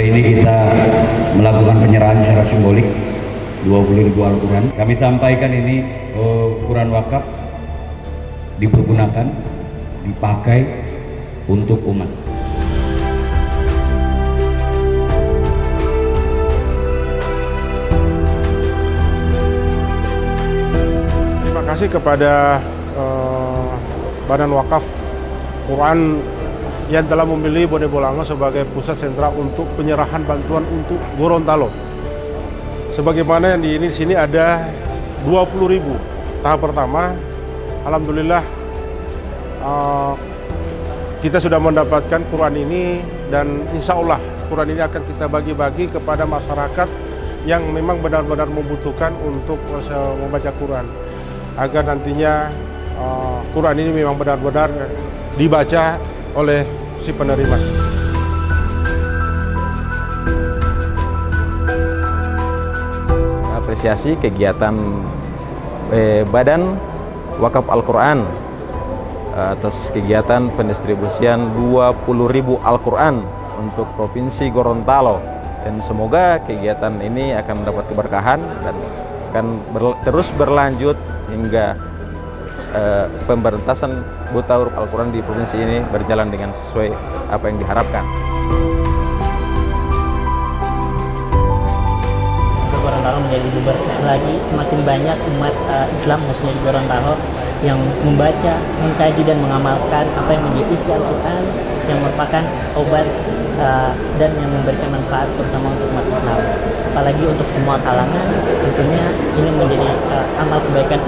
Hari ini kita melakukan penyerahan secara simbolik 20 ribu Al-Quran. Kami sampaikan ini uh, Quran wakaf dipergunakan, dipakai untuk umat. Terima kasih kepada uh, Badan Wakaf Quran yang telah memilih Bone Bolango sebagai pusat sentra untuk penyerahan bantuan untuk Gorontalo. Sebagaimana yang di ini sini ada 20 ribu tahap pertama. Alhamdulillah uh, kita sudah mendapatkan Quran ini dan insya Allah Quran ini akan kita bagi-bagi kepada masyarakat yang memang benar-benar membutuhkan untuk membaca Quran agar nantinya uh, Quran ini memang benar-benar dibaca oleh si penerima. Apresiasi kegiatan eh, Badan Wakaf Al-Quran atas kegiatan pendistribusian 20.000 Al-Quran untuk Provinsi Gorontalo dan semoga kegiatan ini akan mendapat keberkahan dan akan ber, terus berlanjut hingga uh, pemberantasan buta huruf Al-Quran di provinsi ini berjalan dengan sesuai apa yang diharapkan. Gorontalo menjadi lebih lagi, semakin banyak umat uh, Islam khususnya di Gorontalo yang membaca, mengkaji dan mengamalkan apa yang menjadi isi Al-Quran yang merupakan obat uh, dan yang memberikan manfaat terutama untuk umat Islam. Apalagi untuk semua kalangan, tentunya ini menjadi uh, amal kebaikan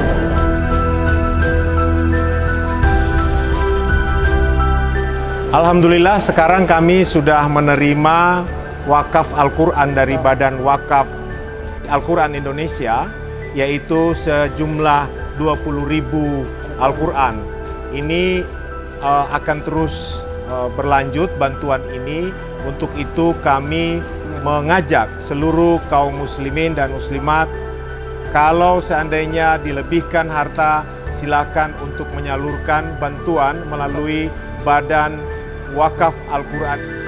Alhamdulillah sekarang kami sudah menerima wakaf Al-Quran dari Badan Wakaf Al-Quran Indonesia yaitu sejumlah 20 ribu Al-Quran. Ini uh, akan terus uh, berlanjut bantuan ini. Untuk itu kami mengajak seluruh kaum muslimin dan muslimat kalau seandainya dilebihkan harta silakan untuk menyalurkan bantuan melalui Badan Wakaf Al-Quran.